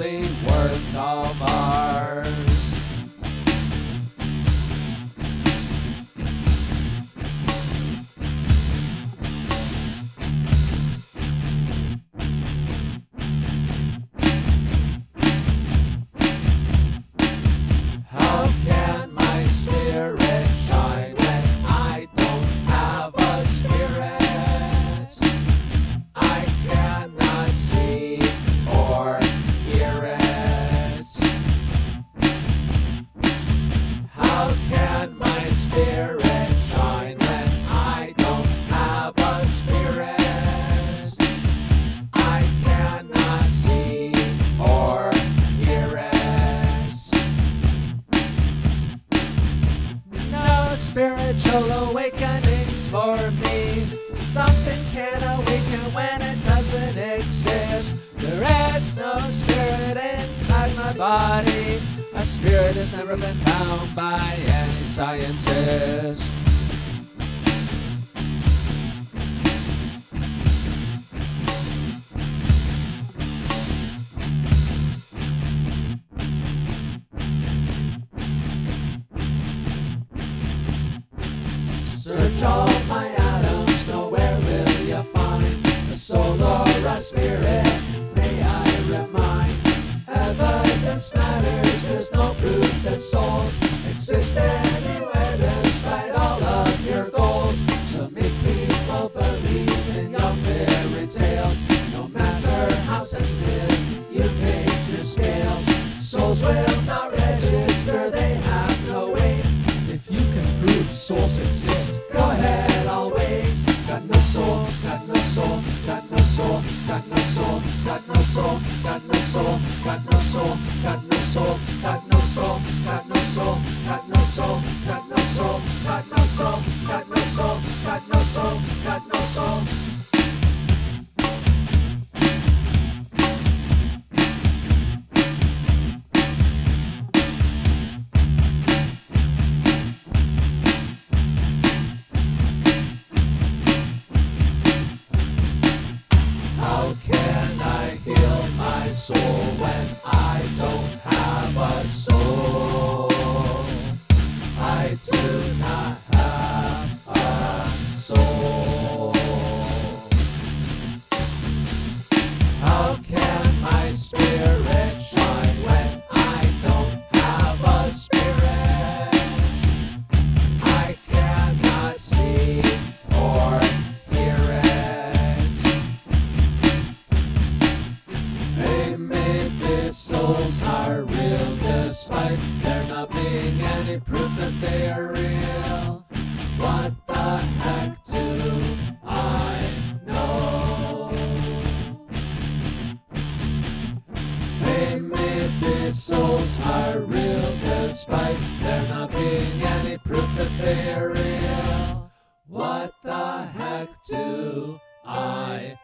same Something can awaken when it doesn't exist. There is no spirit inside my body. A spirit has never been found by any scientist. Search all spirit. May I remind, evidence matters. There's no proof that souls exist anywhere, despite all of your goals. So make people believe in your fairy tales, no matter how sensitive you make your scales. Souls will not register, they have no weight. If you can prove souls exist, go ahead, got no soul, got no soul, got no soul, got no souls are real despite there not being any proof that they are real. Maybe souls are real despite there not being any proof that they are real. What the heck do I?